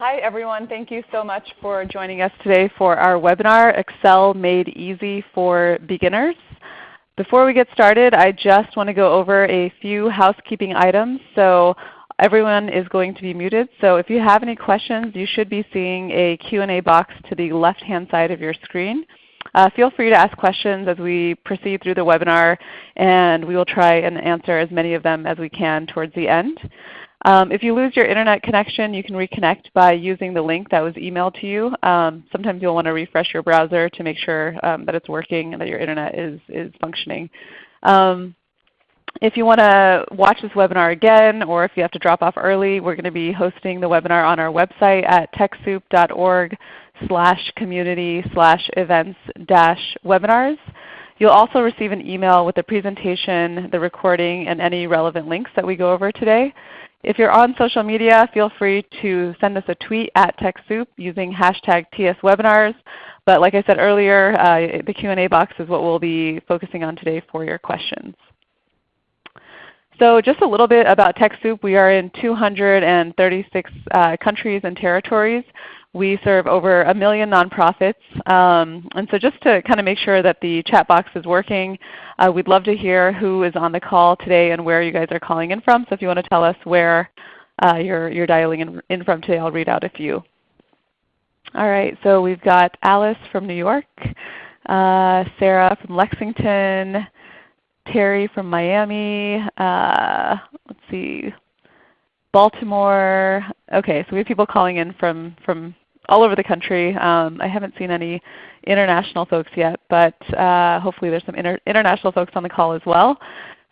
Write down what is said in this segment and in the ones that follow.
Hi everyone. Thank you so much for joining us today for our webinar, Excel Made Easy for Beginners. Before we get started, I just want to go over a few housekeeping items. So everyone is going to be muted. So if you have any questions, you should be seeing a Q&A box to the left-hand side of your screen. Uh, feel free to ask questions as we proceed through the webinar, and we will try and answer as many of them as we can towards the end. Um, if you lose your Internet connection, you can reconnect by using the link that was emailed to you. Um, sometimes you'll want to refresh your browser to make sure um, that it's working and that your Internet is, is functioning. Um, if you want to watch this webinar again or if you have to drop off early, we're going to be hosting the webinar on our website at TechSoup.org slash community slash events dash webinars. You'll also receive an email with the presentation, the recording, and any relevant links that we go over today. If you're on social media, feel free to send us a tweet at TechSoup using hashtag TSWebinars. But like I said earlier, uh, the Q&A box is what we'll be focusing on today for your questions. So just a little bit about TechSoup. We are in 236 uh, countries and territories. We serve over a million nonprofits. Um, and so just to kind of make sure that the chat box is working, uh, we'd love to hear who is on the call today and where you guys are calling in from. So if you want to tell us where uh, you're, you're dialing in, in from today, I'll read out a few. All right, so we've got Alice from New York, uh, Sarah from Lexington, Terry from Miami, uh, let's see, Baltimore. Okay, so we have people calling in from, from all over the country. Um, I haven't seen any international folks yet, but uh, hopefully there's some inter international folks on the call as well.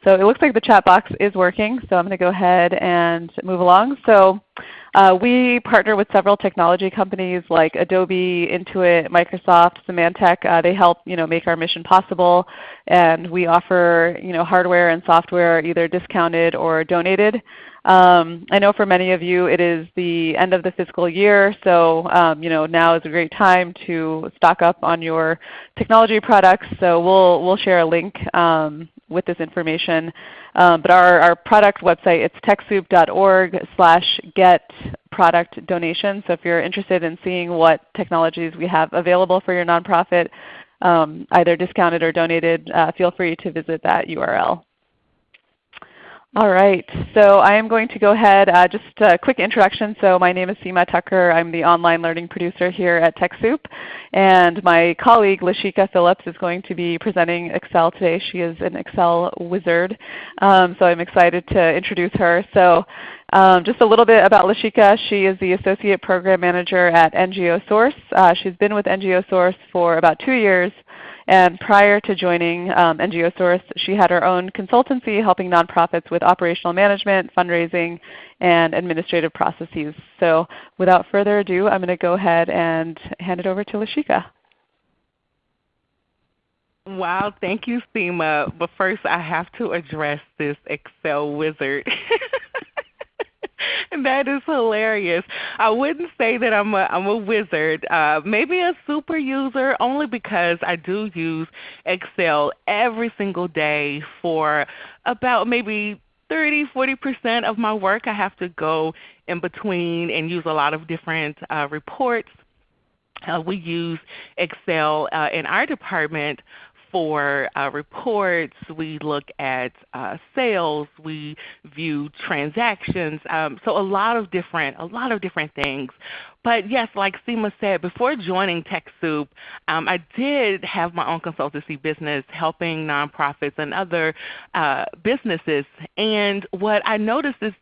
So it looks like the chat box is working, so I'm going to go ahead and move along. So uh, we partner with several technology companies like Adobe, Intuit, Microsoft, Symantec. Uh, they help you know, make our mission possible. And we offer you know, hardware and software either discounted or donated. Um, I know for many of you it is the end of the fiscal year, so um, you know, now is a great time to stock up on your technology products. So we'll, we'll share a link um, with this information. Um, but our, our product website, it's TechSoup.org slash get product donation. So if you're interested in seeing what technologies we have available for your nonprofit, um, either discounted or donated, uh, feel free to visit that URL. All right. So I am going to go ahead, uh, just a quick introduction. So my name is Seema Tucker. I'm the online learning producer here at TechSoup. And my colleague Lashika Phillips is going to be presenting Excel today. She is an Excel wizard. Um, so I'm excited to introduce her. So um, just a little bit about Lashika. She is the Associate Program Manager at NGO Source. Uh, she's been with NGO Source for about two years. And prior to joining um, NGO Source, she had her own consultancy helping nonprofits with operational management, fundraising, and administrative processes. So without further ado, I'm going to go ahead and hand it over to Lashika. Wow, thank you, Seema. But first I have to address this Excel wizard. that is hilarious. I wouldn't say that I'm a I'm a wizard. Uh, maybe a super user, only because I do use Excel every single day for about maybe 30, 40% of my work. I have to go in between and use a lot of different uh, reports. Uh, we use Excel uh, in our department for uh, reports, we look at uh, sales, we view transactions, um, so a lot of different a lot of different things. But yes, like Seema said, before joining TechSoup, um, I did have my own consultancy business helping nonprofits and other uh, businesses. And what I noticed is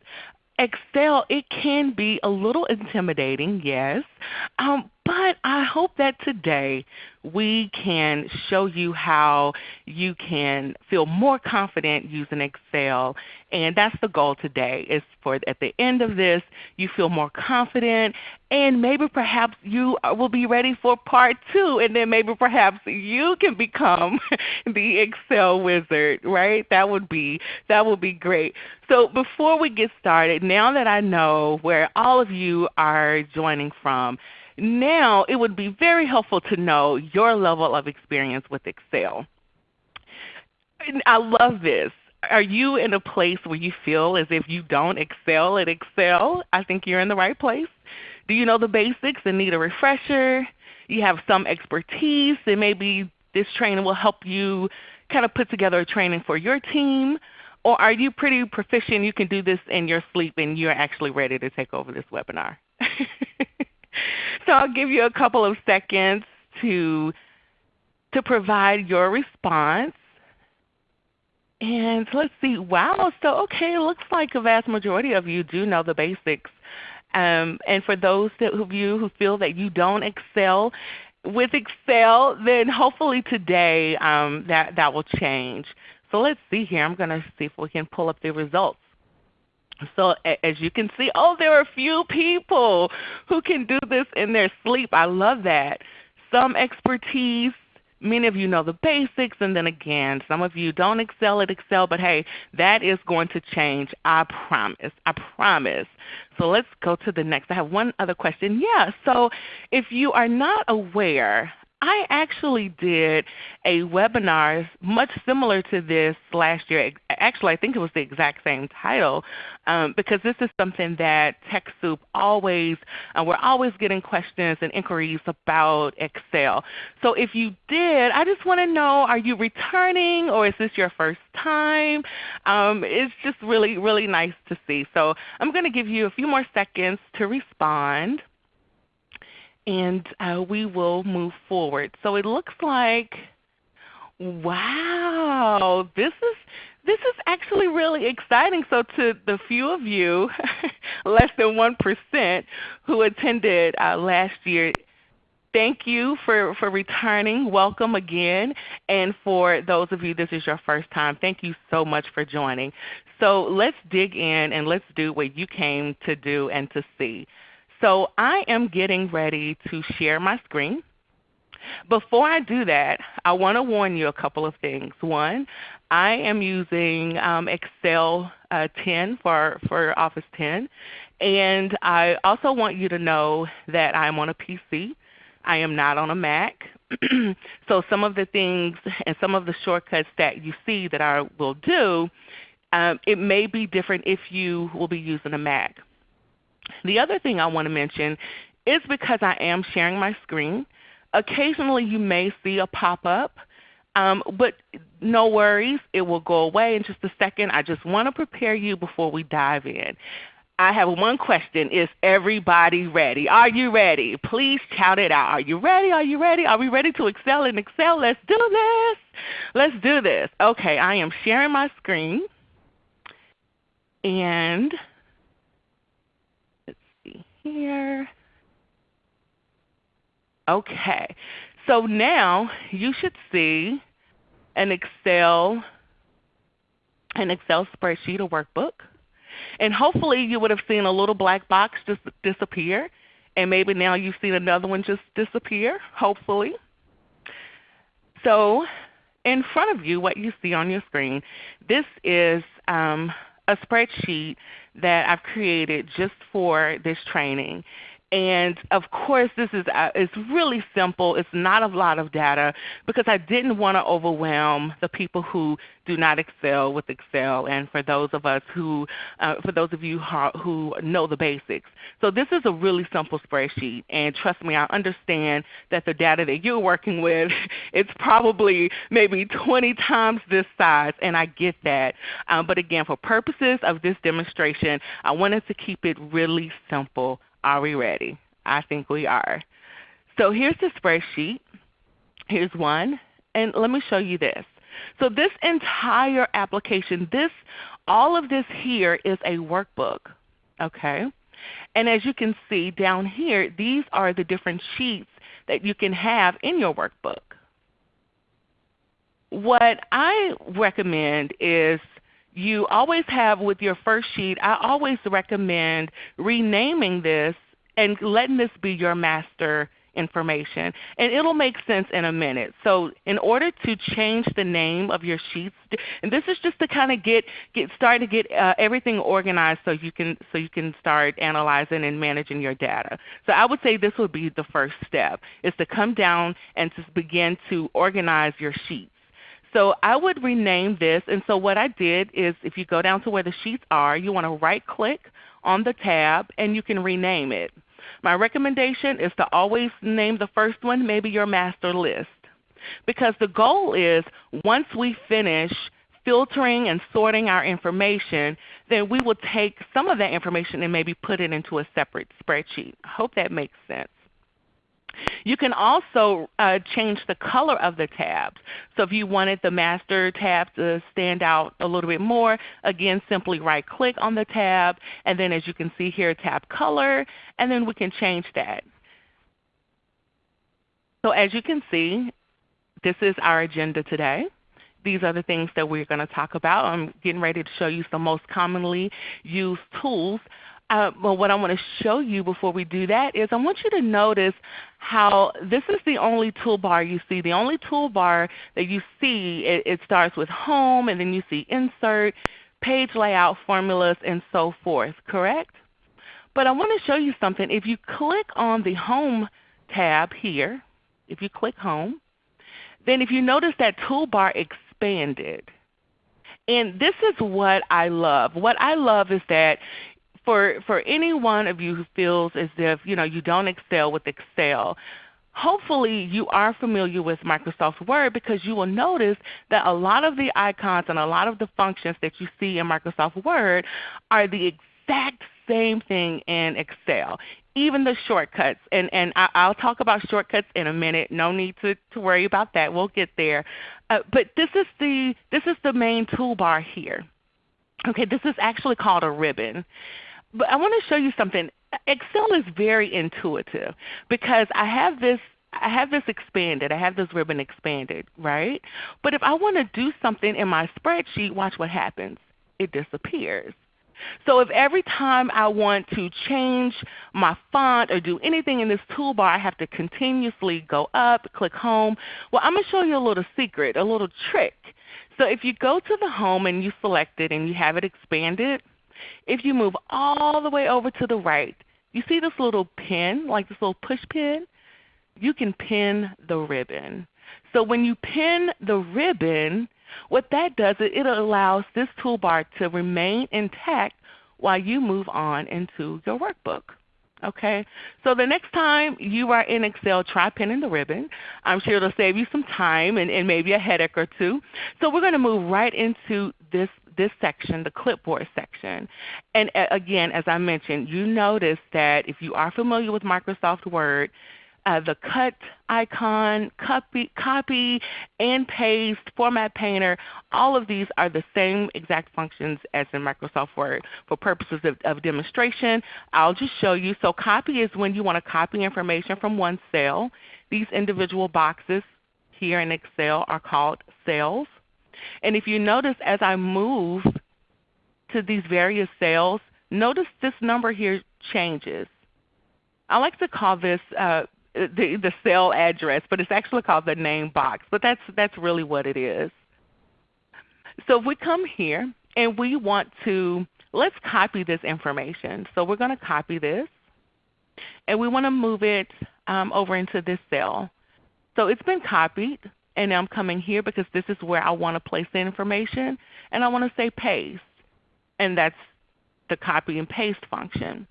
Excel, it can be a little intimidating, yes, um, but I hope that today we can show you how you can feel more confident using Excel. And that's the goal today is for at the end of this you feel more confident and maybe perhaps you will be ready for part two and then maybe perhaps you can become the Excel wizard, right? That would be that would be great. So before we get started, now that I know where all of you are joining from, now it would be very helpful to know your level of experience with Excel. And I love this. Are you in a place where you feel as if you don't excel at Excel? I think you're in the right place. Do you know the basics and need a refresher? You have some expertise and maybe this training will help you kind of put together a training for your team. Or are you pretty proficient, you can do this in your sleep and you're actually ready to take over this webinar? so I'll give you a couple of seconds to, to provide your response. And let's see, wow, so okay, it looks like a vast majority of you do know the basics. Um, and for those of you who feel that you don't excel with Excel, then hopefully today um, that, that will change. So let's see here. I'm going to see if we can pull up the results. So as you can see, oh, there are a few people who can do this in their sleep. I love that. Some expertise, Many of you know the basics, and then again, some of you don't excel at Excel, but hey, that is going to change. I promise. I promise. So let's go to the next. I have one other question. Yeah, so if you are not aware, I actually did a webinar much similar to this last year. Actually, I think it was the exact same title um, because this is something that TechSoup always, uh, we're always getting questions and inquiries about Excel. So if you did, I just want to know, are you returning or is this your first time? Um, it's just really, really nice to see. So I'm going to give you a few more seconds to respond and uh, we will move forward. So it looks like, wow, this is this is actually really exciting. So to the few of you, less than 1%, who attended uh, last year, thank you for, for returning. Welcome again. And for those of you this is your first time, thank you so much for joining. So let's dig in and let's do what you came to do and to see. So I am getting ready to share my screen. Before I do that, I want to warn you a couple of things. One, I am using um, Excel uh, 10 for, for Office 10. And I also want you to know that I'm on a PC. I am not on a Mac. so some of the things and some of the shortcuts that you see that I will do, um, it may be different if you will be using a Mac. The other thing I want to mention is because I am sharing my screen, occasionally you may see a pop-up, um, but no worries, it will go away in just a second. I just want to prepare you before we dive in. I have one question. Is everybody ready? Are you ready? Please shout it out. Are you ready? Are you ready? Are we ready to excel in Excel? Let's do this. Let's do this. Okay, I am sharing my screen. And here. Okay. So now you should see an Excel, an Excel spreadsheet or workbook. And hopefully you would have seen a little black box just disappear. And maybe now you've seen another one just disappear, hopefully. So in front of you, what you see on your screen, this is um, a spreadsheet that I've created just for this training. And of course, this is uh, it's really simple. It's not a lot of data because I didn't want to overwhelm the people who do not excel with Excel, and for those of us who, uh, for those of you who know the basics. So this is a really simple spreadsheet, and trust me, I understand that the data that you're working with, it's probably maybe 20 times this size, and I get that. Um, but again, for purposes of this demonstration, I wanted to keep it really simple are we ready? I think we are. So here's the spreadsheet. Here's one. And let me show you this. So this entire application, this, all of this here is a workbook. Okay? And as you can see down here, these are the different sheets that you can have in your workbook. What I recommend is you always have with your first sheet, I always recommend renaming this and letting this be your master information. And it will make sense in a minute. So in order to change the name of your sheets, and this is just to kind of get, get start to get uh, everything organized so you can so you can start analyzing and managing your data. So I would say this would be the first step is to come down and to begin to organize your sheets. So I would rename this. And so what I did is if you go down to where the sheets are, you want to right click on the tab and you can rename it. My recommendation is to always name the first one maybe your master list. Because the goal is once we finish filtering and sorting our information, then we will take some of that information and maybe put it into a separate spreadsheet. I hope that makes sense. You can also uh, change the color of the tabs. So if you wanted the master tab to stand out a little bit more, again simply right click on the tab and then as you can see here tab color and then we can change that. So as you can see, this is our agenda today. These are the things that we're going to talk about. I'm getting ready to show you some most commonly used tools. Uh, well, what I want to show you before we do that is I want you to notice how this is the only toolbar you see. The only toolbar that you see, it, it starts with Home, and then you see Insert, Page Layout, Formulas, and so forth, correct? But I want to show you something. If you click on the Home tab here, if you click Home, then if you notice that toolbar expanded. And this is what I love. What I love is that for, for any one of you who feels as if you, know, you don't excel with Excel, hopefully you are familiar with Microsoft Word because you will notice that a lot of the icons and a lot of the functions that you see in Microsoft Word are the exact same thing in Excel even the shortcuts. And, and I, will talk about shortcuts in a minute. No need to, to worry about that. We'll get there. Uh, but this is, the, this is the main toolbar here. Okay, this is actually called a ribbon. But I want to show you something. Excel is very intuitive because I have this I have this expanded. I have this ribbon expanded, right? But if I want to do something in my spreadsheet, watch what happens. It disappears. So if every time I want to change my font or do anything in this toolbar, I have to continuously go up, click Home, well I'm going to show you a little secret, a little trick. So if you go to the Home and you select it and you have it expanded, if you move all the way over to the right, you see this little pin, like this little push pin? You can pin the ribbon. So when you pin the ribbon, what that does is it allows this toolbar to remain intact while you move on into your workbook. Okay, so the next time you are in Excel, try pinning the ribbon. I'm sure it'll save you some time and, and maybe a headache or two. So we're going to move right into this this section, the clipboard section. And again, as I mentioned, you notice that if you are familiar with Microsoft Word, uh, the cut icon, copy, copy and paste, format painter, all of these are the same exact functions as in Microsoft Word. For purposes of, of demonstration, I'll just show you. So copy is when you want to copy information from one cell. These individual boxes here in Excel are called cells. And if you notice as I move to these various cells, notice this number here changes. I like to call this uh, the, the cell address, but it's actually called the name box. But that's, that's really what it is. So if we come here and we want to, let's copy this information. So we're going to copy this and we want to move it um, over into this cell. So it's been copied and I'm coming here because this is where I want to place the information and I want to say paste. And that's the copy and paste function.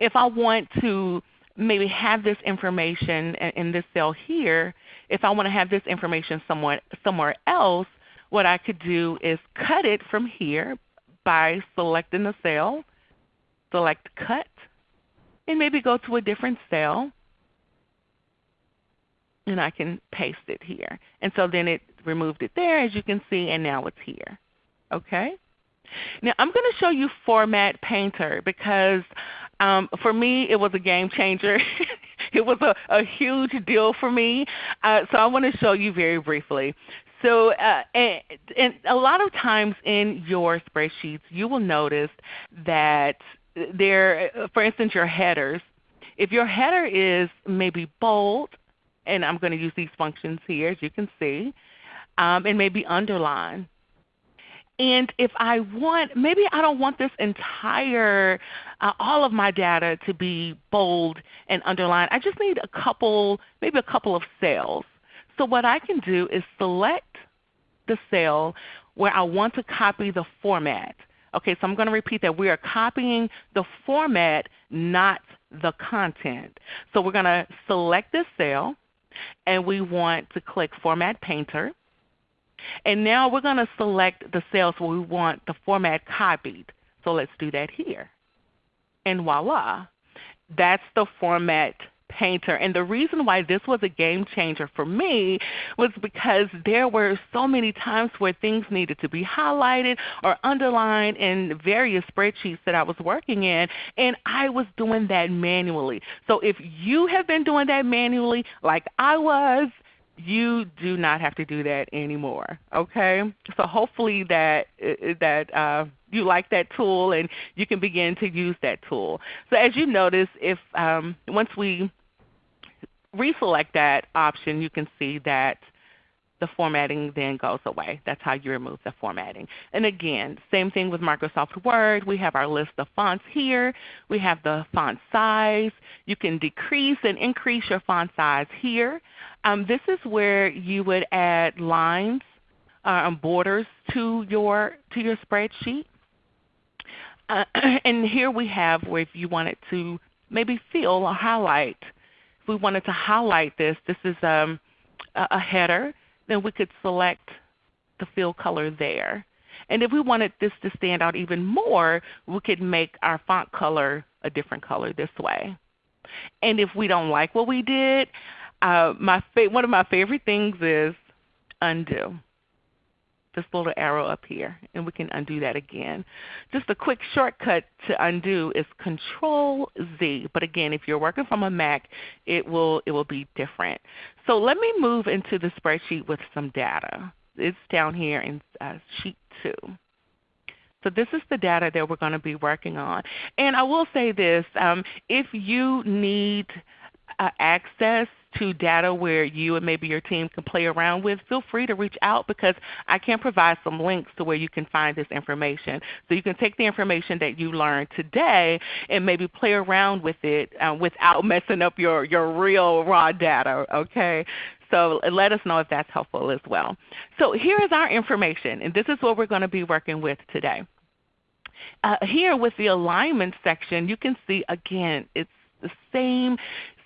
If I want to maybe have this information in this cell here, if I want to have this information somewhere, somewhere else, what I could do is cut it from here by selecting the cell, select Cut, and maybe go to a different cell, and I can paste it here. And so then it removed it there as you can see, and now it's here. Okay? Now I'm going to show you Format Painter because um, for me it was a game changer. it was a, a, huge deal for me. Uh, so I want to show you very briefly. So uh, and, and a lot of times in your spreadsheets you will notice that there, for instance your headers, if your header is maybe bold, and I'm going to use these functions here as you can see, um, and maybe underline, and if I want, maybe I don't want this entire, uh, all of my data to be bold and underlined. I just need a couple, maybe a couple of cells. So what I can do is select the cell where I want to copy the format. Okay, so I'm going to repeat that. We are copying the format, not the content. So we're going to select this cell and we want to click Format Painter. And now we're going to select the cells where we want the format copied. So let's do that here. And voila, that's the format painter. And the reason why this was a game changer for me was because there were so many times where things needed to be highlighted or underlined in various spreadsheets that I was working in, and I was doing that manually. So if you have been doing that manually like I was, you do not have to do that anymore. Okay, so hopefully that uh, that uh, you like that tool and you can begin to use that tool. So as you notice, if um, once we reselect that option, you can see that the formatting then goes away. That's how you remove the formatting. And again, same thing with Microsoft Word. We have our list of fonts here. We have the font size. You can decrease and increase your font size here. Um, this is where you would add lines uh, and borders to your, to your spreadsheet. Uh, and here we have where if you wanted to maybe fill or highlight, if we wanted to highlight this, this is um, a, a header then we could select the fill color there. And if we wanted this to stand out even more, we could make our font color a different color this way. And if we don't like what we did, uh, my one of my favorite things is undo this little arrow up here, and we can undo that again. Just a quick shortcut to undo is Control Z. But again, if you're working from a Mac, it will it will be different. So let me move into the spreadsheet with some data. It's down here in uh, Sheet 2. So this is the data that we're going to be working on. And I will say this, um, if you need uh, access to data where you and maybe your team can play around with, feel free to reach out because I can provide some links to where you can find this information. So you can take the information that you learned today and maybe play around with it uh, without messing up your, your real raw data. Okay? So let us know if that's helpful as well. So here is our information, and this is what we're going to be working with today. Uh, here with the alignment section, you can see again, it's the same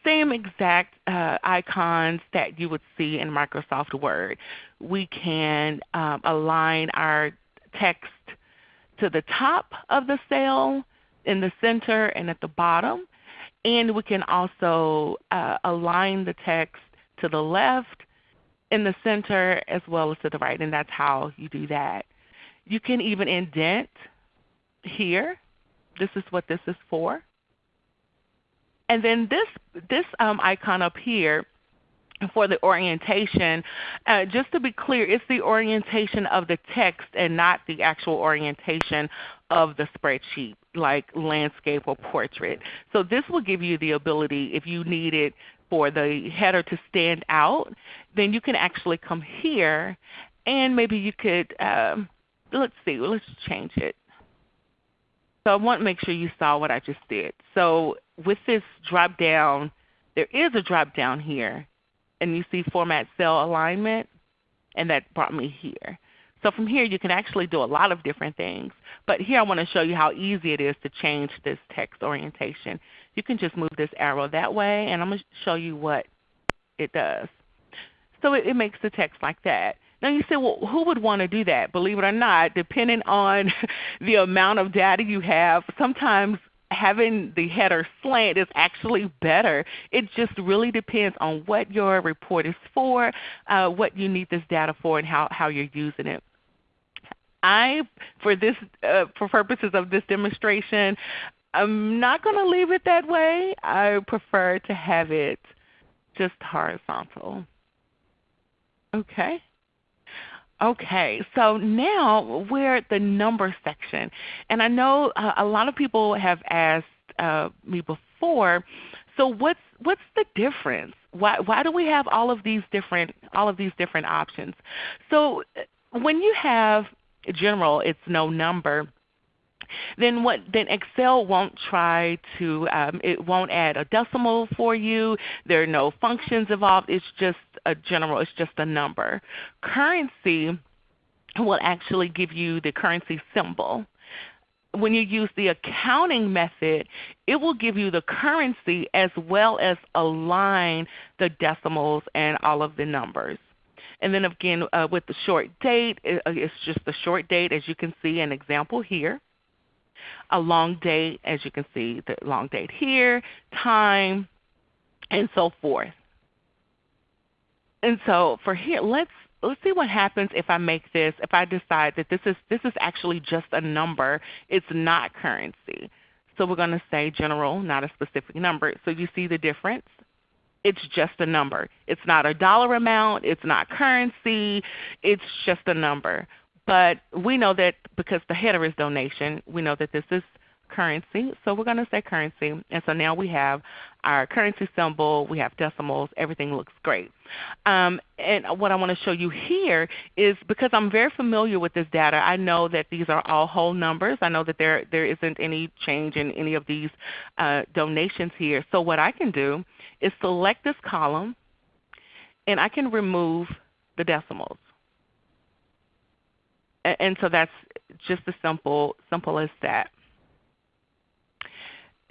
same exact uh, icons that you would see in Microsoft Word. We can um, align our text to the top of the cell, in the center, and at the bottom. And we can also uh, align the text to the left, in the center, as well as to the right. And that's how you do that. You can even indent here. This is what this is for. And then this, this um, icon up here for the orientation, uh, just to be clear, it's the orientation of the text and not the actual orientation of the spreadsheet like landscape or portrait. So this will give you the ability if you need it for the header to stand out, then you can actually come here and maybe you could, um, let's see, let's change it. So I want to make sure you saw what I just did. So with this drop down, there is a drop down here, and you see Format Cell Alignment, and that brought me here. So from here you can actually do a lot of different things. But here I want to show you how easy it is to change this text orientation. You can just move this arrow that way, and I'm going to show you what it does. So it, it makes the text like that. Now you say, well, who would want to do that? Believe it or not, depending on the amount of data you have, sometimes having the header slant is actually better. It just really depends on what your report is for, uh, what you need this data for, and how, how you're using it. I, for this, uh, for purposes of this demonstration, I'm not going to leave it that way. I prefer to have it just horizontal. Okay. Okay, so now we're at the number section. And I know uh, a lot of people have asked uh, me before, so what's, what's the difference? Why, why do we have all of these different, all of these different options? So uh, when you have general, it's no number then what then Excel won't try to um, it won't add a decimal for you. There are no functions involved. It's just a general. It's just a number. Currency will actually give you the currency symbol. when you use the accounting method, it will give you the currency as well as align the decimals and all of the numbers. And then again, uh, with the short date, uh, it's just the short date as you can see an example here. A long date, as you can see the long date here, time, and so forth. And so for here, let's let's see what happens if I make this, if I decide that this is, this is actually just a number. It's not currency. So we're going to say general, not a specific number. So you see the difference? It's just a number. It's not a dollar amount. It's not currency. It's just a number. But we know that because the header is donation, we know that this is currency. So we're going to say currency. And so now we have our currency symbol. We have decimals. Everything looks great. Um, and what I want to show you here is because I'm very familiar with this data, I know that these are all whole numbers. I know that there, there isn't any change in any of these uh, donations here. So what I can do is select this column, and I can remove the decimals. And so that's just as simple, simple as that.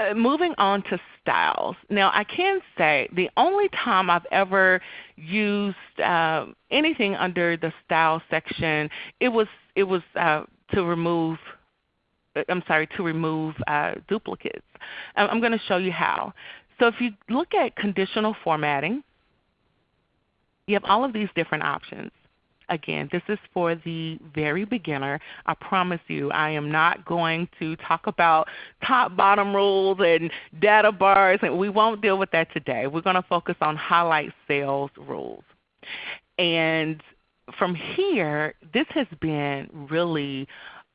Uh, moving on to styles. Now I can say the only time I've ever used uh, anything under the style section, it was it was uh, to remove. Uh, I'm sorry, to remove uh, duplicates. I'm going to show you how. So if you look at conditional formatting, you have all of these different options. Again, this is for the very beginner. I promise you I am not going to talk about top bottom rules and data bars. and We won't deal with that today. We're going to focus on highlight cells rules. And from here, this has been really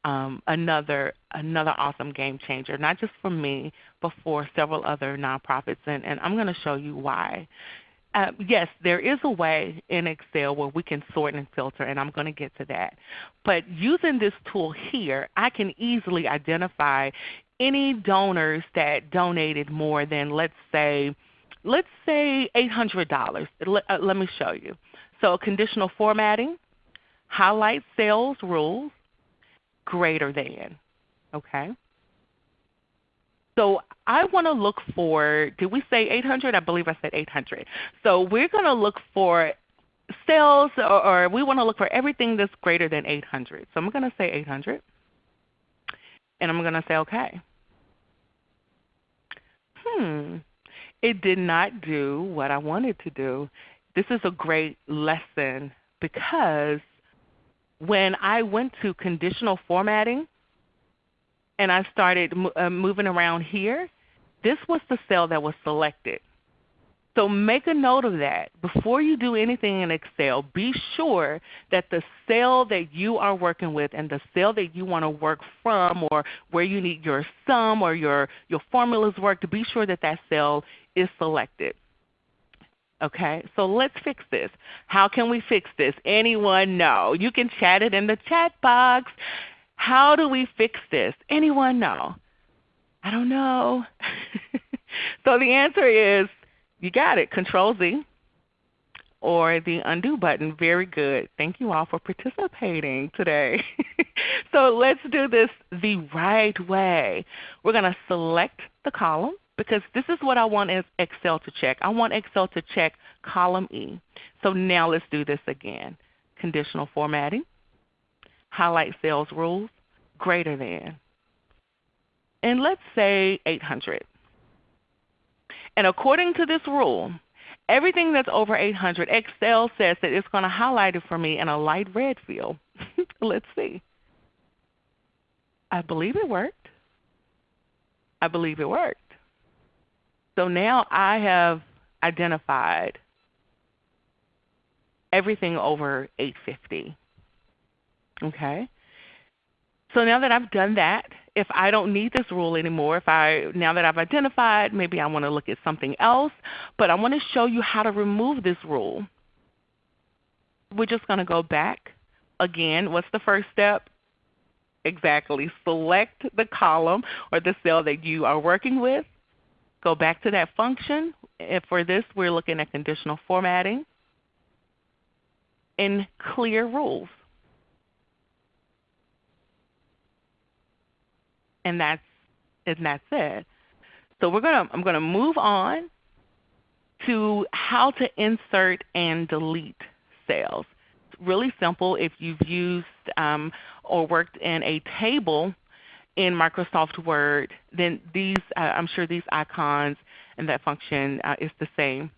um, another another awesome game changer, not just for me, but for several other nonprofits. And, and I'm going to show you why. Uh, yes, there is a way in Excel where we can sort and filter, and I'm going to get to that. But using this tool here, I can easily identify any donors that donated more than, let's say, let's say $800. Let, uh, let me show you. So conditional formatting, highlight cells rules, greater than. Okay. So I want to look for, did we say 800? I believe I said 800. So we're going to look for sales or, or we want to look for everything that's greater than 800. So I'm going to say 800. And I'm going to say OK. Hmm. It did not do what I wanted to do. This is a great lesson because when I went to conditional formatting, and I started uh, moving around here, this was the cell that was selected. So make a note of that. Before you do anything in Excel, be sure that the cell that you are working with and the cell that you want to work from or where you need your sum or your, your formulas work, to be sure that that cell is selected. Okay, so let's fix this. How can we fix this? Anyone know? You can chat it in the chat box. How do we fix this? Anyone know? I don't know. so the answer is you got it, Control Z or the undo button. Very good. Thank you all for participating today. so let's do this the right way. We're going to select the column because this is what I want Excel to check. I want Excel to check column E. So now let's do this again. Conditional formatting highlight cells rules greater than. And let's say 800. And according to this rule, everything that's over 800, Excel says that it's going to highlight it for me in a light red field. let's see. I believe it worked. I believe it worked. So now I have identified everything over 850. Okay? So now that I've done that, if I don't need this rule anymore, if I now that I've identified, maybe I want to look at something else, but I want to show you how to remove this rule. We're just going to go back. Again, what's the first step? Exactly. Select the column or the cell that you are working with. Go back to that function. And for this, we're looking at conditional formatting and clear rules. And that's and that's it. So we're gonna I'm gonna move on to how to insert and delete cells. It's really simple if you've used um, or worked in a table in Microsoft Word, then these uh, I'm sure these icons and that function uh, is the same.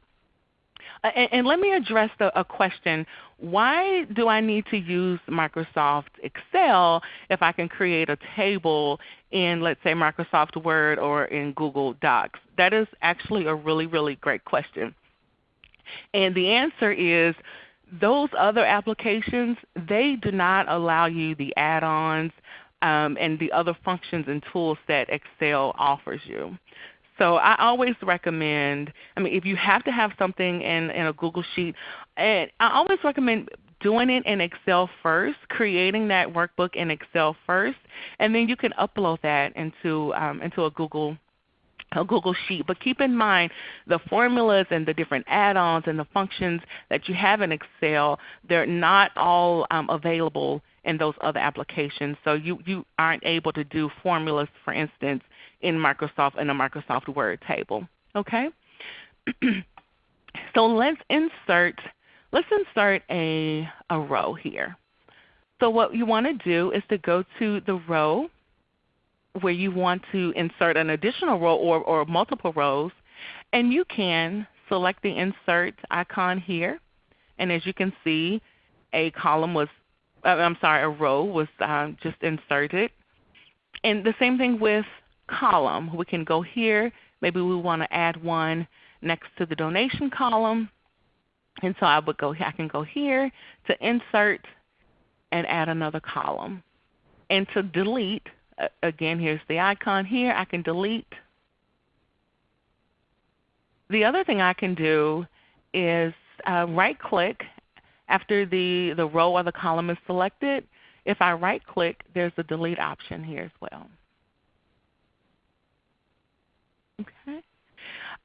Uh, and, and, let me address the, a question. Why do I need to use Microsoft Excel if I can create a table in let's say Microsoft Word or in Google Docs? That is actually a really, really great question. And the answer is those other applications, they do not allow you the add-ons um, and the other functions and tools that Excel offers you. So I always recommend, I mean if you have to have something in, in a Google Sheet, and I always recommend doing it in Excel first, creating that workbook in Excel first, and then you can upload that into, um, into a Google a Google Sheet. But keep in mind the formulas and the different add-ons and the functions that you have in Excel, they're not all um, available in those other applications. So you, you aren't able to do formulas, for instance, in Microsoft in a Microsoft Word table. Okay? so let's insert let's insert a, a row here. So what you want to do is to go to the row where you want to insert an additional row or, or multiple rows, and you can select the Insert icon here. And as you can see, a column was, uh, I'm sorry, a row was um, just inserted. And the same thing with column. We can go here. Maybe we want to add one next to the donation column. And so I would go I can go here to insert and add another column. And to delete, again here's the icon here. I can delete. The other thing I can do is uh, right click after the, the row or the column is selected. If I right click, there's a delete option here as well. Okay.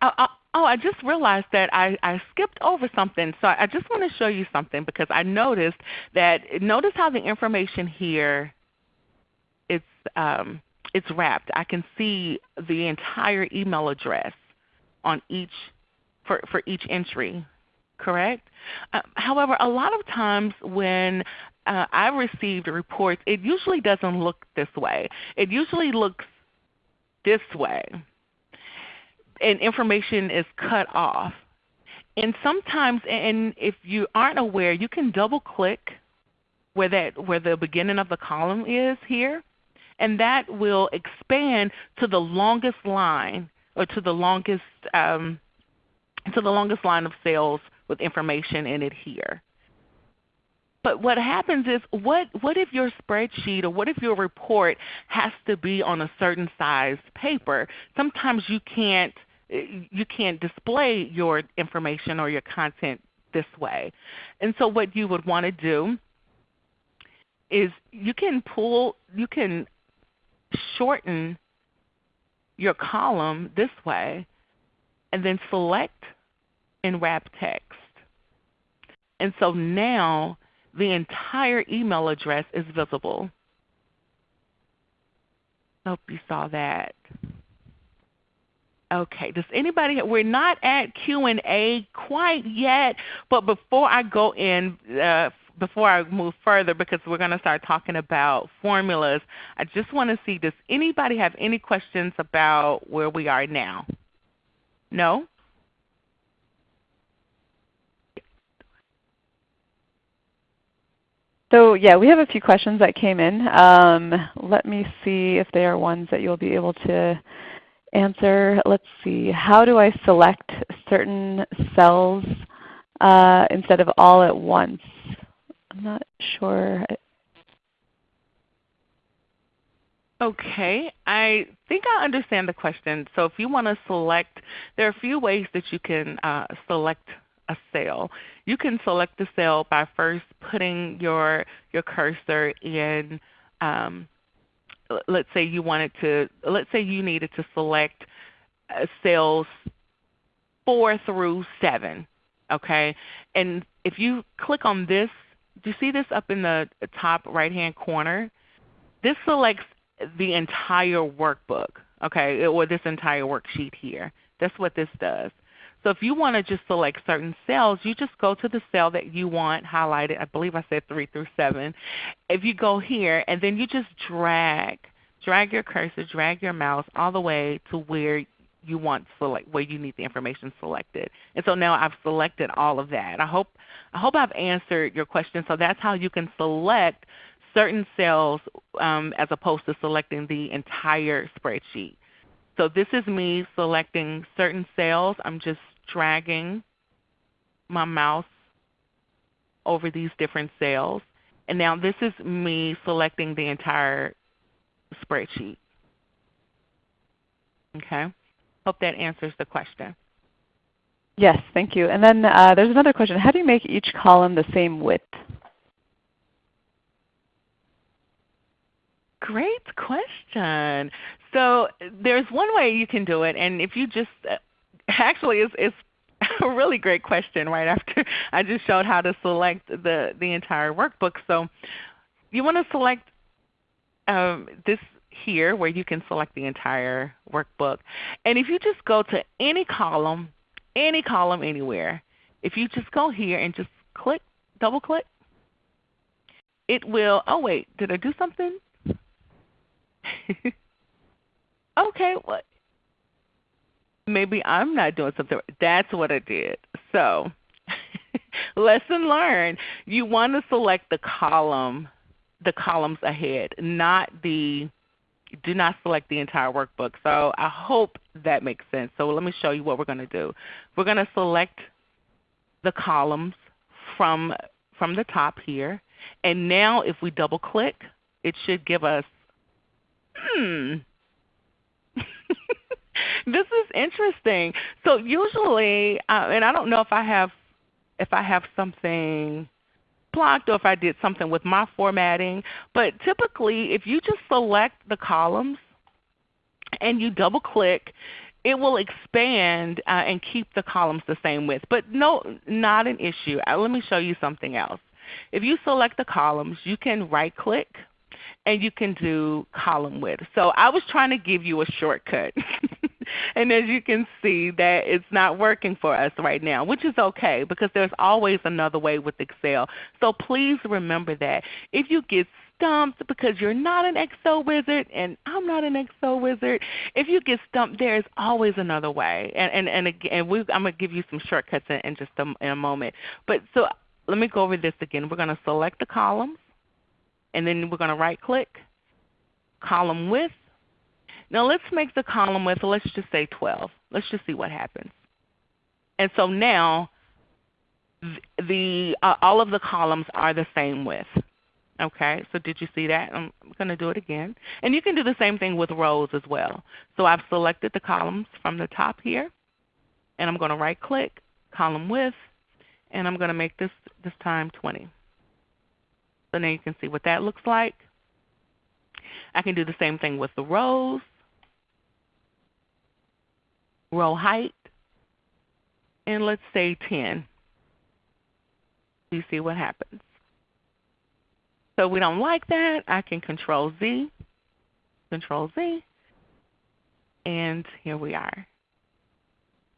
Uh, uh, oh, I just realized that I, I skipped over something. So I just want to show you something because I noticed that notice how the information here it's um, it's wrapped. I can see the entire email address on each for, for each entry, correct? Uh, however, a lot of times when uh, I received reports, it usually doesn't look this way. It usually looks this way and information is cut off. And sometimes, and if you aren't aware, you can double click where that where the beginning of the column is here, and that will expand to the longest line or to the longest um, to the longest line of cells with information in it here. But what happens is, what, what if your spreadsheet or what if your report has to be on a certain size paper? Sometimes you can't eh, you can't display your information or your content this way. And so what you would want to do is you can pull, you can shorten your column this way and then select and wrap text. And so now the entire email address is visible. I hope you saw that. Okay. Does anybody? We're not at Q and A quite yet, but before I go in, uh, before I move further, because we're going to start talking about formulas, I just want to see, does anybody have any questions about where we are now? No? So yeah, we have a few questions that came in. Um, let me see if they are ones that you'll be able to answer. Let's see. How do I select certain cells uh, instead of all at once? I'm not sure. Okay, I think I understand the question. So if you want to select, there are a few ways that you can uh, select a cell. You can select the cell by first putting your, your cursor in um, let's say you wanted to, let's say you needed to select uh, cells 4 through 7. Okay? And if you click on this, do you see this up in the top right hand corner? This selects the entire workbook, okay, or this entire worksheet here. That's what this does. So if you want to just select certain cells, you just go to the cell that you want highlighted. I believe I said 3 through 7. If you go here and then you just drag, drag your cursor, drag your mouse all the way to where you want select where you need the information selected. And so now I've selected all of that. I hope I hope I've answered your question. So that's how you can select certain cells um, as opposed to selecting the entire spreadsheet. So this is me selecting certain cells. I'm just dragging my mouse over these different cells. And now this is me selecting the entire spreadsheet. Okay. Hope that answers the question. Yes, thank you. And then uh, there's another question. How do you make each column the same width? Great question. So there's one way you can do it, and if you just uh, actually it's, it's a really great question right after I just showed how to select the, the entire workbook. So you want to select um, this here where you can select the entire workbook. And if you just go to any column, any column anywhere, if you just go here and just click, double click, it will, oh wait, did I do something? okay, what? Maybe I'm not doing something. That's what I did. So lesson learned. You want to select the column, the columns ahead, not the do not select the entire workbook. So I hope that makes sense. So let me show you what we're going to do. We're going to select the columns from, from the top here. And now if we double click, it should give us, hmm, this is interesting. So usually, uh, and I don't know if I have if I have something blocked or if I did something with my formatting, but typically if you just select the columns and you double click, it will expand uh, and keep the columns the same width. But no, not an issue. Uh, let me show you something else. If you select the columns, you can right click and you can do column width. So I was trying to give you a shortcut. and as you can see that it's not working for us right now, which is okay because there's always another way with Excel. So please remember that. If you get stumped because you're not an Excel wizard and I'm not an Excel wizard, if you get stumped there is always another way. And, and, and again, we, I'm going to give you some shortcuts in, in just a, in a moment. But so let me go over this again. We're going to select the columns and then we're going to right click, column width. Now let's make the column width, let's just say 12. Let's just see what happens. And so now the, uh, all of the columns are the same width. Okay, so did you see that? I'm going to do it again. And you can do the same thing with rows as well. So I've selected the columns from the top here, and I'm going to right click, column width, and I'm going to make this this time 20. So now you can see what that looks like. I can do the same thing with the rows, row height, and let's say 10. You see what happens. So we don't like that. I can Control Z, Control Z, and here we are.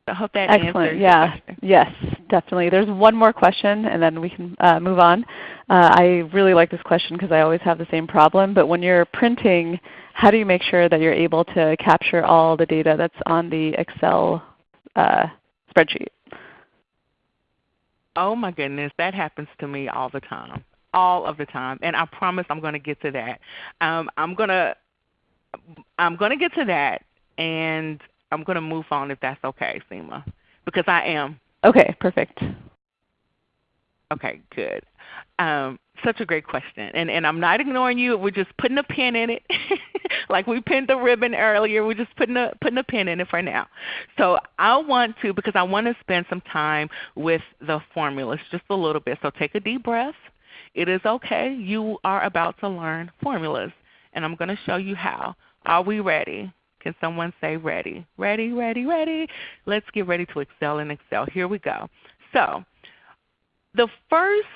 I hope that Excellent. yeah. Yes, definitely. There's one more question, and then we can uh, move on. Uh, I really like this question because I always have the same problem. But when you're printing, how do you make sure that you're able to capture all the data that's on the Excel uh, spreadsheet? Oh my goodness, that happens to me all the time, all of the time. And I promise I'm going to get to that. Um, I'm going to I'm going to get to that, and I'm going to move on if that's okay, Seema, because I am. Okay, perfect. Okay, good. Um, such a great question. And, and I'm not ignoring you. We're just putting a pin in it. like we pinned the ribbon earlier. We're just putting a, putting a pin in it for now. So I want to, because I want to spend some time with the formulas just a little bit. So take a deep breath. It is okay. You are about to learn formulas. And I'm going to show you how. Are we ready? Can someone say ready? Ready, ready, ready. Let's get ready to excel in Excel. Here we go. So the first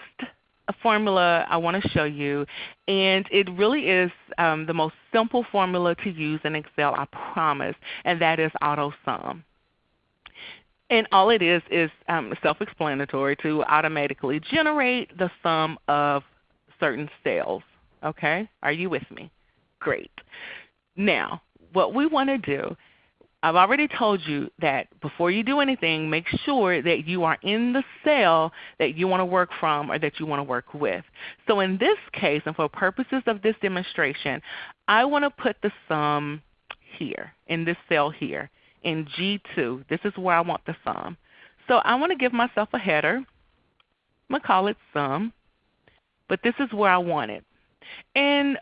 formula I want to show you, and it really is um, the most simple formula to use in Excel, I promise, and that is AutoSum. And all it is is um, self-explanatory to automatically generate the sum of certain cells. Okay? Are you with me? Great. Now, what we want to do I've already told you that before you do anything, make sure that you are in the cell that you want to work from or that you want to work with. So in this case, and for purposes of this demonstration, I want to put the sum here, in this cell here, in G2. This is where I want the sum. So I want to give myself a header. I'm going to call it sum, but this is where I want it. And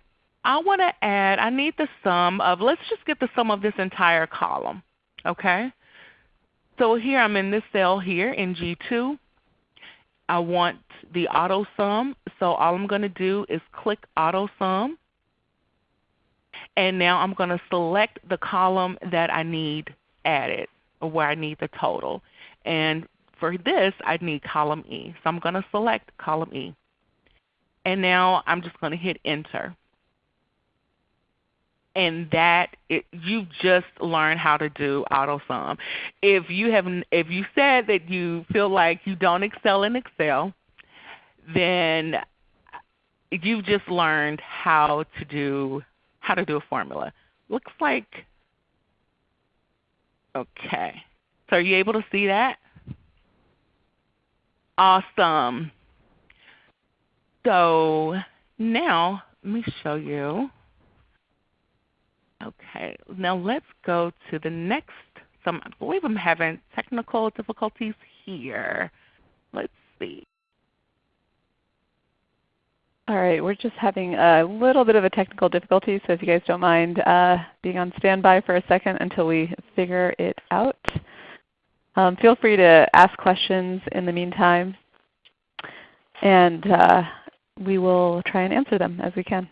I want to add, I need the sum of, let's just get the sum of this entire column. Okay? So here I'm in this cell here in G2. I want the auto sum. So all I'm going to do is click auto sum. And now I'm going to select the column that I need added or where I need the total. And for this I need column E. So I'm going to select column E. And now I'm just going to hit enter and that it, you just learned how to do AutoSum. If you have, if you said that you feel like you don't excel in Excel, then you've just learned how to do how to do a formula. Looks like okay. So are you able to see that? Awesome. So now let me show you. Okay, now let's go to the next. Some, I believe I'm having technical difficulties here. Let's see. All right, we're just having a little bit of a technical difficulty, so if you guys don't mind uh, being on standby for a second until we figure it out. Um, feel free to ask questions in the meantime, and uh, we will try and answer them as we can.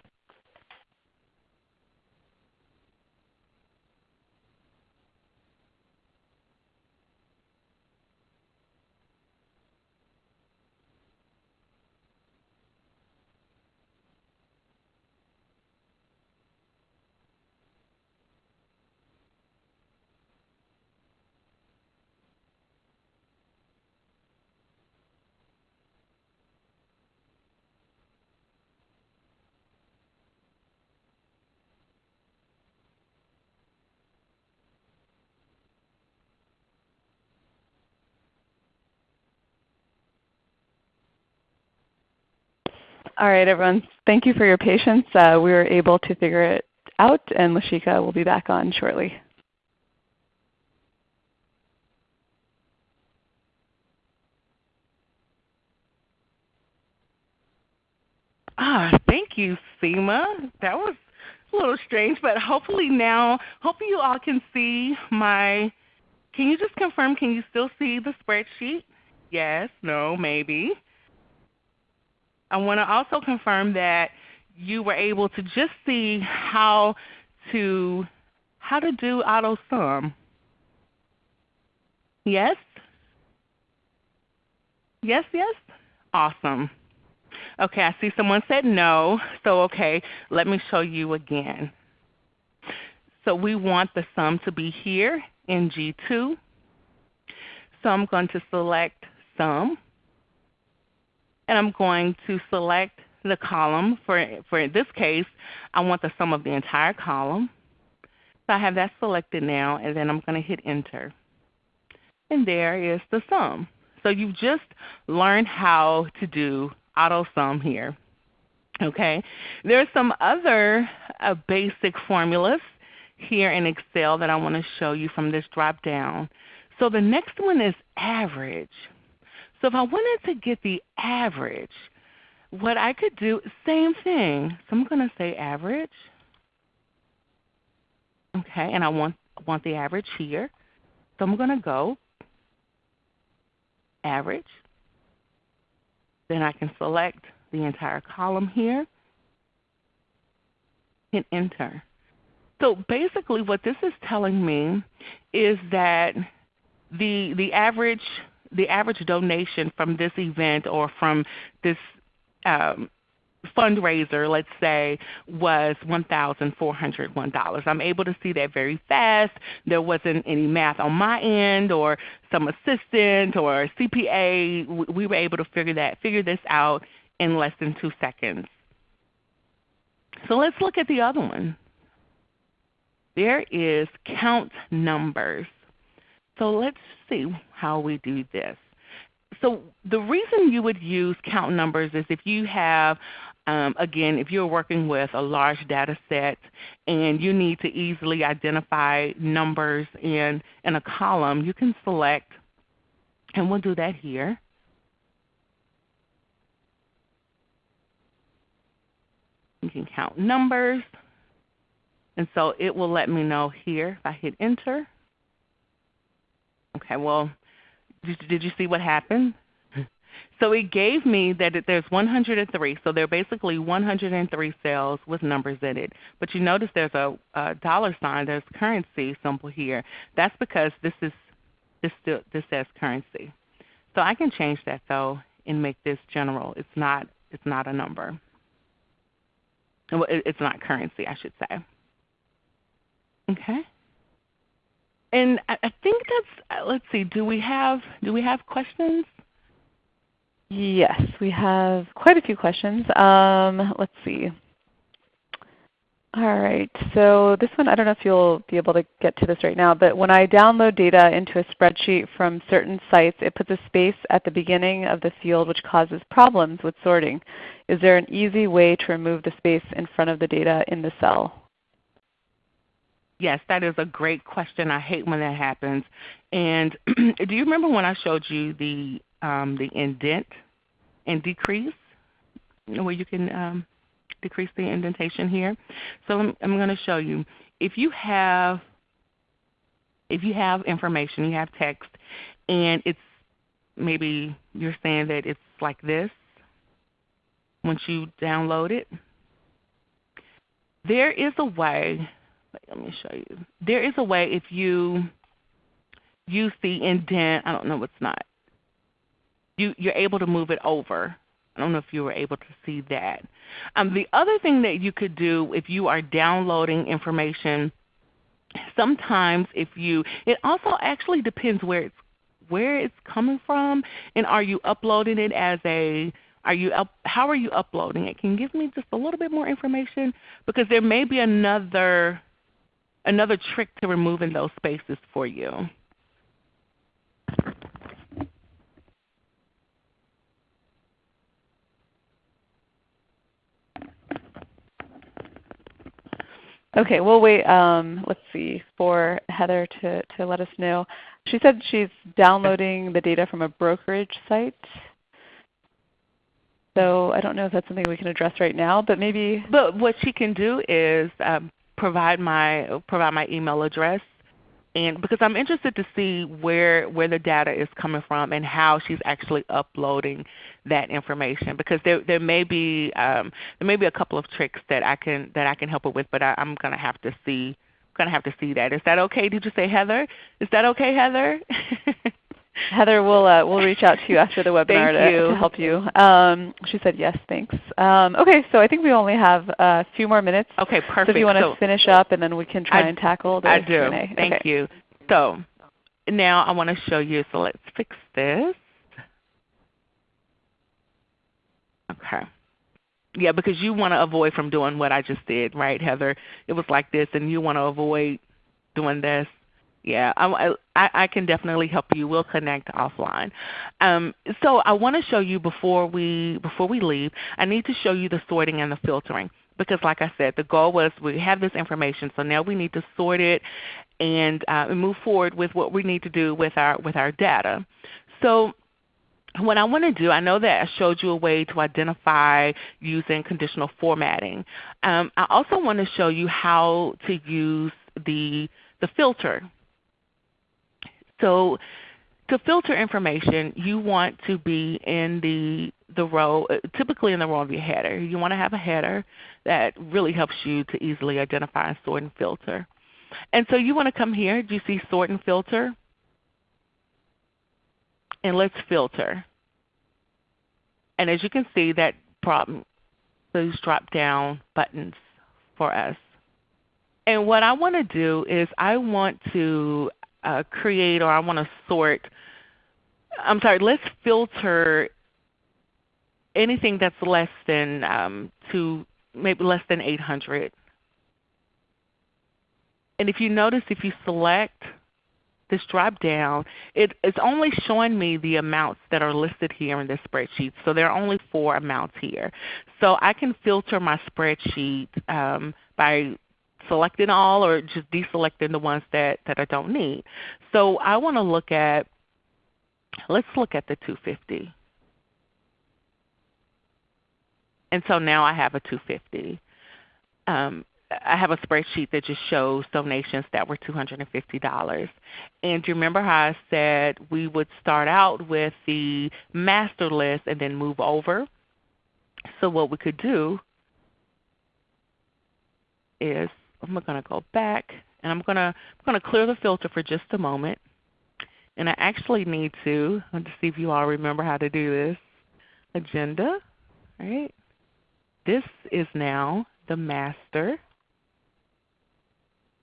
All right, everyone. Thank you for your patience. Uh, we were able to figure it out, and Lashika will be back on shortly. Ah, thank you, Seema. That was a little strange, but hopefully now, hopefully you all can see my, can you just confirm, can you still see the spreadsheet? Yes, no, maybe. I want to also confirm that you were able to just see how to how to do auto sum. Yes? Yes, yes? Awesome. Okay, I see someone said no. So okay, let me show you again. So we want the sum to be here in G2. So I'm going to select sum and I'm going to select the column. For, for this case, I want the sum of the entire column. So I have that selected now, and then I'm going to hit Enter. And there is the sum. So you've just learned how to do auto sum here. Okay, There are some other uh, basic formulas here in Excel that I want to show you from this drop down. So the next one is average. So if I wanted to get the average, what I could do, same thing. So I'm going to say average. Okay, and I want, want the average here. So I'm going to go average. Then I can select the entire column here. Hit enter. So basically what this is telling me is that the, the average the average donation from this event or from this um, fundraiser, let's say, was $1,401. I'm able to see that very fast. There wasn't any math on my end or some assistant or CPA. We were able to figure that figure this out in less than two seconds. So let's look at the other one. There is count numbers. So let's see how we do this. So the reason you would use count numbers is if you have um, again, if you're working with a large data set and you need to easily identify numbers in, in a column, you can select, and we'll do that here. You can count numbers. And so it will let me know here if I hit enter. Okay, well, did, did you see what happened? So it gave me that there's 103. So there are basically 103 cells with numbers in it. But you notice there's a, a dollar sign, there's currency symbol here. That's because this is this still this says currency. So I can change that though and make this general. It's not it's not a number. Well, it's not currency, I should say. Okay. And I think that's. Let's see. Do we have do we have questions? Yes, we have quite a few questions. Um, let's see. All right, so this one, I don't know if you'll be able to get to this right now, but when I download data into a spreadsheet from certain sites, it puts a space at the beginning of the field which causes problems with sorting. Is there an easy way to remove the space in front of the data in the cell? Yes, that is a great question. I hate when that happens. And do you remember when I showed you the um, the indent and decrease, where you can um, decrease the indentation here. So I'm, I'm going to show you. If you have if you have information, you have text, and it's maybe you're saying that it's like this once you download it. There is a way, let me show you. There is a way if you use the indent, I don't know what's not you, you're able to move it over. I don't know if you were able to see that. Um, the other thing that you could do if you are downloading information, sometimes if you, it also actually depends where it's where it's coming from, and are you uploading it as a are you up, how are you uploading it? Can you give me just a little bit more information? Because there may be another another trick to removing those spaces for you. Okay, we'll wait. Um, let's see for Heather to, to let us know. She said she's downloading the data from a brokerage site. So I don't know if that's something we can address right now, but maybe. But what she can do is um, provide my provide my email address and because I'm interested to see where where the data is coming from and how she's actually uploading that information. Because there there may be um, there may be a couple of tricks that I can that I can help her with, but I, I'm going to have to see going to have to see that. Is that okay? Did you say Heather? Is that okay, Heather? Heather, we'll uh, we'll reach out to you after the webinar to, to, help you. Um, she said yes, thanks. Um, okay, so I think we only have a few more minutes. Okay, perfect. So if you want to so finish up, and then we can try I, and tackle the I do. Q&A. Thank okay. you. So now I want to show you. So let's fix this. Okay. Yeah, because you want to avoid from doing what I just did, right, Heather? It was like this, and you want to avoid doing this. Yeah, I, I, I can definitely help you. We'll connect offline. Um, so I want to show you before we before we leave. I need to show you the sorting and the filtering because, like I said, the goal was we have this information, so now we need to sort it and, uh, move forward with what we need to do with our with our data. So what I want to do, I know that I showed you a way to identify using conditional formatting. Um, I also want to show you how to use the, the filter so to filter information, you want to be in the, the row, uh, typically in the row of your header. You want to have a header that really helps you to easily identify and sort and filter. And so you want to come here. Do you see sort and filter? And let's filter. And as you can see, that problem, those drop down buttons for us. And what I want to do is I want to uh, create or I want to sort, I'm sorry, let's filter anything that's less than um, to maybe less than 800. And if you notice, if you select this drop down, it, it's only showing me the amounts that are listed here in this spreadsheet. So there are only four amounts here. So I can filter my spreadsheet um, by selecting all or just deselecting the ones that, that I don't need. So I want to look at, let's look at the 250. And so now I have a 250. Um, I have a spreadsheet that just shows donations that were $250. And do you remember how I said we would start out with the master list and then move over? So what we could do is I'm going to go back and I'm going to, I'm going to clear the filter for just a moment. And I actually need to, let see if you all remember how to do this, agenda. Right? This is now the master.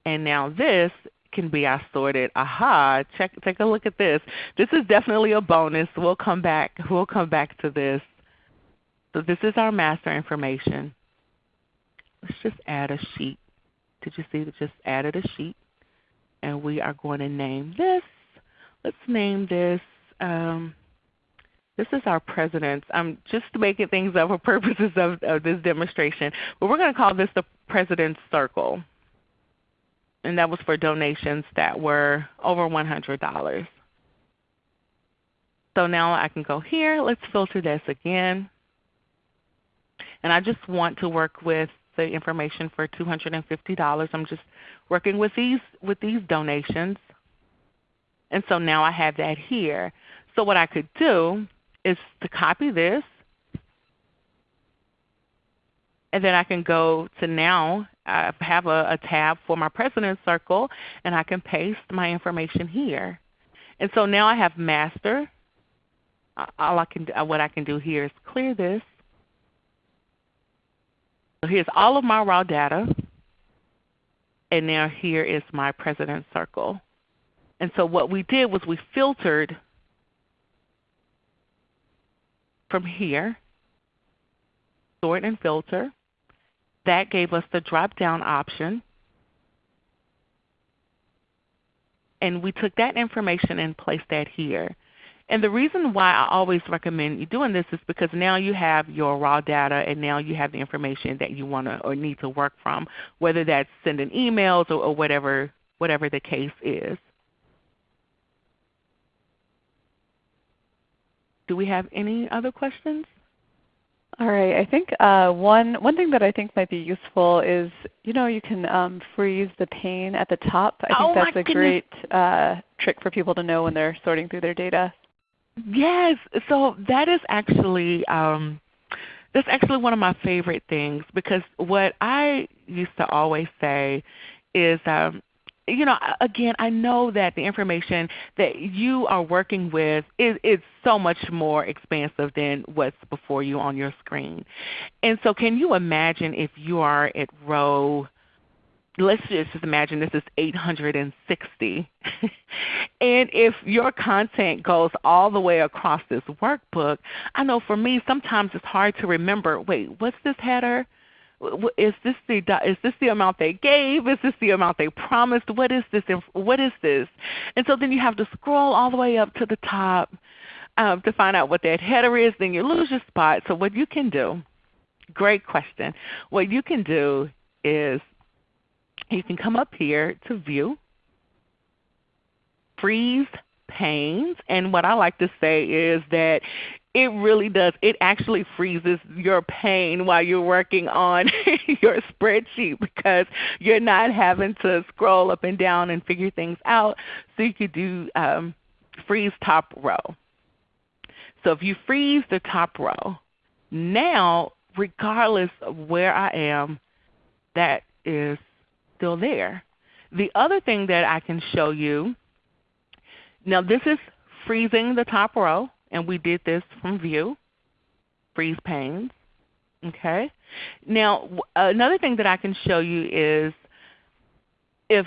And now this can be sorted. Aha, check, take a look at this. This is definitely a bonus. We'll come back, we'll come back to this. So this is our master information. Let's just add a sheet. Did you see that just added a sheet? And we are going to name this. Let's name this, um, this is our president's. I'm just making things up for purposes of, of this demonstration. But we're going to call this the President's Circle. And that was for donations that were over $100. So now I can go here. Let's filter this again. And I just want to work with the information for $250. I'm just working with these, with these donations. And so now I have that here. So what I could do is to copy this. And then I can go to now I have a, a tab for my President's Circle, and I can paste my information here. And so now I have master. All I can, what I can do here is clear this. So here's all of my raw data. And now here is my President's Circle. And so what we did was we filtered from here, sort and filter. That gave us the drop-down option. And we took that information and placed that here. And the reason why I always recommend you doing this is because now you have your raw data and now you have the information that you want to or need to work from, whether that's sending emails or, or whatever, whatever the case is. Do we have any other questions? All right. I think uh, one one thing that I think might be useful is you know you can um, freeze the pane at the top. I think oh that's a goodness. great uh, trick for people to know when they're sorting through their data. Yes. So that is actually um, that's actually one of my favorite things because what I used to always say is um, you know, again, I know that the information that you are working with is, is so much more expansive than what's before you on your screen. And so can you imagine if you are at row let's just imagine this is 860. and if your content goes all the way across this workbook, I know for me sometimes it's hard to remember, wait, what's this header? Is this the is this the amount they gave? Is this the amount they promised? What is this? What is this? And so then you have to scroll all the way up to the top um, to find out what that header is. Then you lose your spot. So what you can do, great question. What you can do is you can come up here to View, Freeze Panes, and what I like to say is that it really does. It actually freezes your pane while you're working on your spreadsheet because you're not having to scroll up and down and figure things out. So you could do um, freeze top row. So if you freeze the top row, now regardless of where I am, that is still there. The other thing that I can show you, now this is freezing the top row, and we did this from View, Freeze Panes. Okay. Now another thing that I can show you is if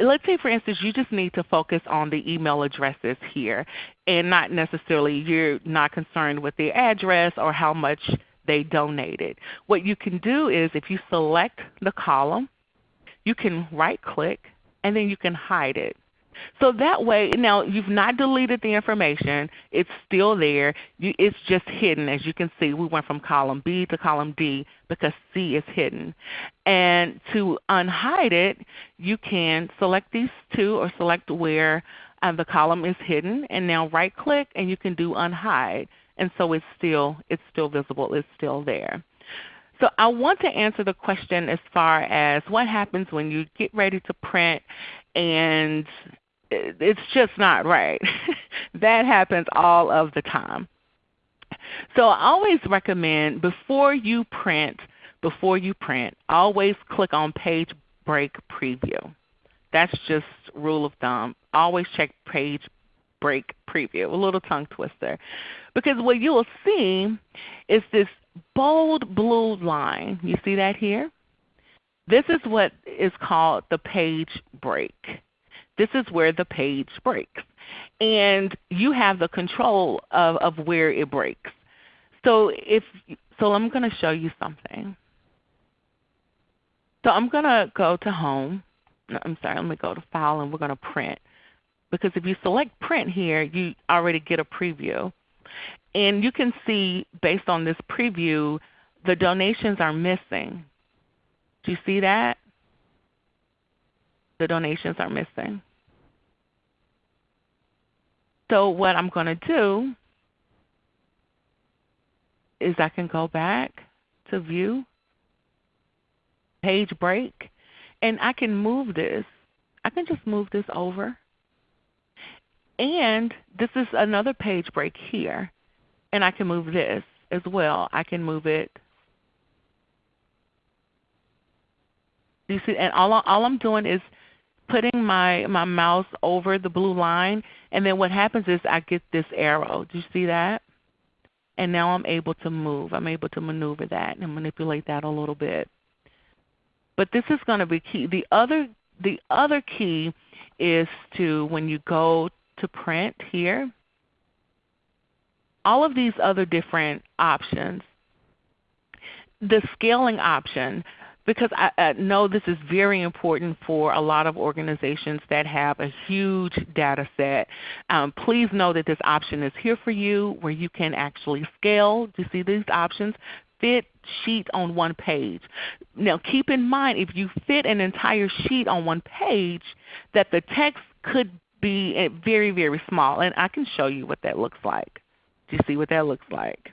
let's say for instance you just need to focus on the email addresses here and not necessarily you're not concerned with the address or how much they donated. What you can do is if you select the column, you can right click and then you can hide it. So that way, now you've not deleted the information. It's still there. You, it's just hidden. As you can see, we went from column B to column D because C is hidden. And to unhide it, you can select these two or select where uh, the column is hidden and now right click and you can do unhide. And so it's still, it's still visible. It's still there. So I want to answer the question as far as what happens when you get ready to print and it's just not right. that happens all of the time. So I always recommend before you print, before you print, always click on page break preview. That's just rule of thumb. Always check page break preview, a little tongue twister. Because what you will see is this bold blue line. You see that here? This is what is called the page break. This is where the page breaks. And you have the control of, of where it breaks. So if so I'm going to show you something. So I'm going to go to Home. I'm sorry, let me go to File and we're going to print. Because if you select print here, you already get a preview. And you can see based on this preview, the donations are missing. Do you see that? The donations are missing. So what I'm going to do is I can go back to View, Page Break, and I can move this. I can just move this over. And this is another page break here. And I can move this as well. I can move it. You see, and all, all I'm doing is putting my, my mouse over the blue line, and then what happens is I get this arrow. Do you see that? And now I'm able to move. I'm able to maneuver that and manipulate that a little bit. But this is going to be key. The other, the other key is to when you go to print here, all of these other different options, the scaling option, because I, I, know this is very important for a lot of organizations that have a huge data set. Um, please know that this option is here for you where you can actually scale. Do you see these options? Fit sheet on one page. Now keep in mind if you fit an entire sheet on one page that the text could be very, very small. And I can show you what that looks like. Do you see what that looks like?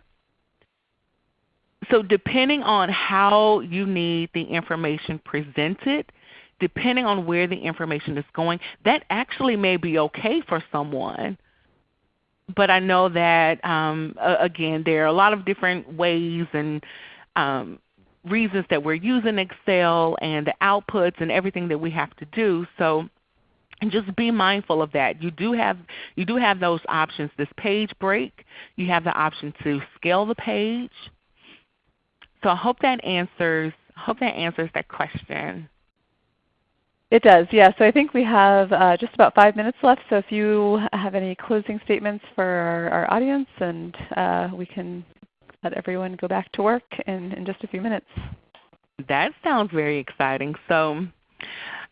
so depending on how you need the information presented, depending on where the information is going, that actually may be okay for someone. But I know that, um, again, there are a lot of different ways and um, reasons that we're using Excel and the outputs and everything that we have to do. So and just be mindful of that. You do have you do have those options. This page break, you have the option to scale the page. So I hope that answers hope that answers that question. It does, yeah. So I think we have uh, just about five minutes left. So if you have any closing statements for our, our audience, and uh, we can let everyone go back to work in, in just a few minutes. That sounds very exciting. So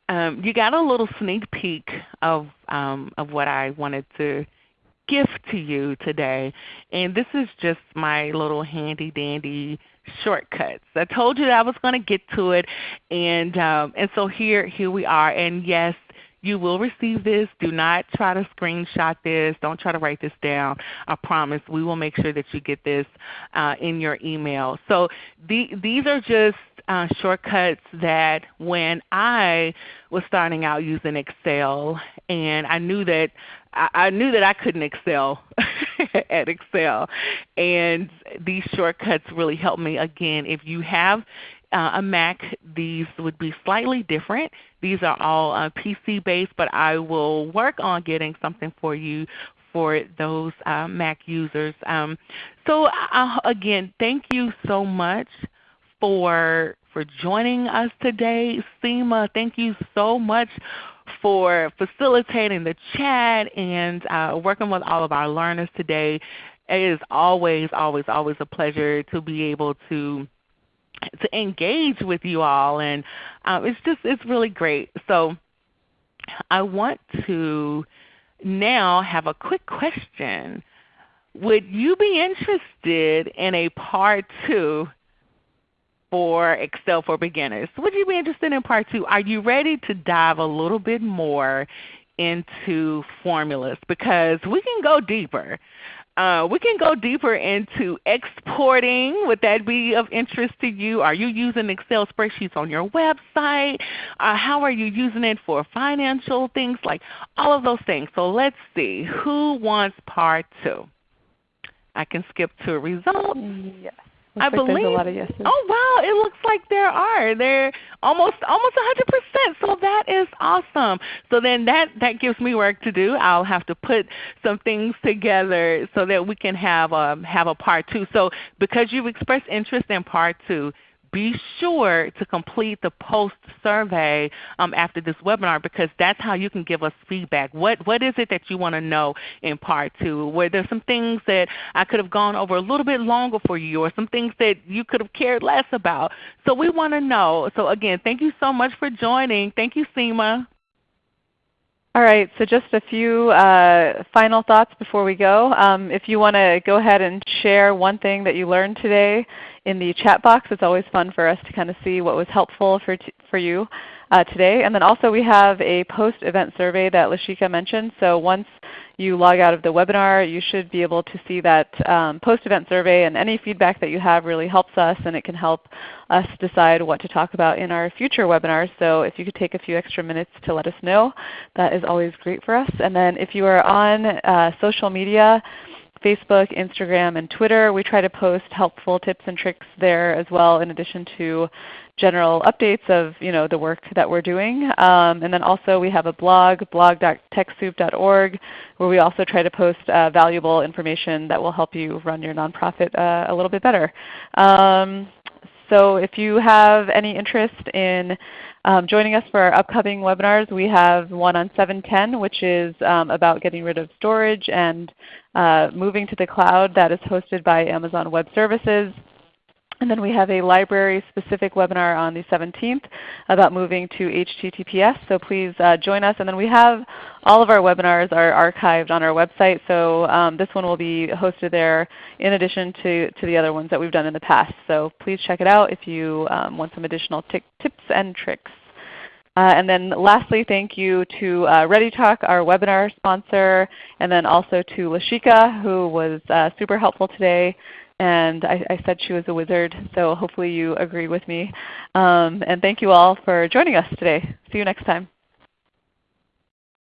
um, you got a little sneak peek of, um, of what I wanted to gift to you today. And this is just my little handy dandy shortcuts. I told you that I was going to get to it, and um, and so here here we are. And yes, you will receive this. Do not try to screenshot this. Don't try to write this down. I promise we will make sure that you get this uh, in your email. So the, these are just uh, shortcuts that when I was starting out using Excel and I knew that I, I knew that I couldn't excel at Excel. And these shortcuts really helped me. Again, if you have uh, a Mac, these would be slightly different. These are all uh, PC based, but I will work on getting something for you for those uh, Mac users. Um, so uh, again, thank you so much for for joining us today. Seema, thank you so much for facilitating the chat and uh, working with all of our learners today. It is always, always, always a pleasure to be able to to engage with you all, and um, it's just it's really great. So I want to now have a quick question. Would you be interested in a part two for Excel for Beginners? Would you be interested in part two? Are you ready to dive a little bit more into formulas? Because we can go deeper. Uh, we can go deeper into exporting. Would that be of interest to you? Are you using Excel spreadsheets on your website? Uh, how are you using it for financial things? Like all of those things. So let's see. Who wants part two? I can skip to results. Yes. I like believe. a lot of yeses. Oh wow! It looks like there are. They're almost almost 100%. So that is awesome. So then that that gives me work to do. I'll have to put some things together so that we can have a um, have a part two. So because you've expressed interest in part two, be sure to complete the post survey um, after this webinar because that's how you can give us feedback. What, what is it that you want to know in part two? Were there some things that I could have gone over a little bit longer for you or some things that you could have cared less about? So we want to know. So again, thank you so much for joining. Thank you, Seema. All right, so just a few uh, final thoughts before we go. Um, if you want to go ahead and share one thing that you learned today in the chat box, it's always fun for us to kind of see what was helpful for, for you uh, today. And then also we have a post-event survey that Lashika mentioned. So once you log out of the webinar, you should be able to see that um, post-event survey and any feedback that you have really helps us and it can help us decide what to talk about in our future webinars. So if you could take a few extra minutes to let us know, that is always great for us. And then if you are on uh, social media, Facebook, Instagram, and Twitter. We try to post helpful tips and tricks there as well in addition to general updates of you know, the work that we're doing. Um, and then also we have a blog, blog.techsoup.org, where we also try to post uh, valuable information that will help you run your nonprofit uh, a little bit better. Um, so if you have any interest in um, joining us for our upcoming webinars, we have one on 710 which is um, about getting rid of storage and uh, moving to the cloud that is hosted by Amazon Web Services. And then we have a library-specific webinar on the 17th about moving to HTTPS. So please uh, join us. And then we have all of our webinars are archived on our website. So um, this one will be hosted there in addition to, to the other ones that we've done in the past. So please check it out if you um, want some additional tips and tricks. Uh, and then lastly, thank you to uh, ReadyTalk, our webinar sponsor, and then also to Lashika, who was uh, super helpful today and I, I, said she was a wizard, so hopefully you agree with me. Um, and thank you all for joining us today. See you next time.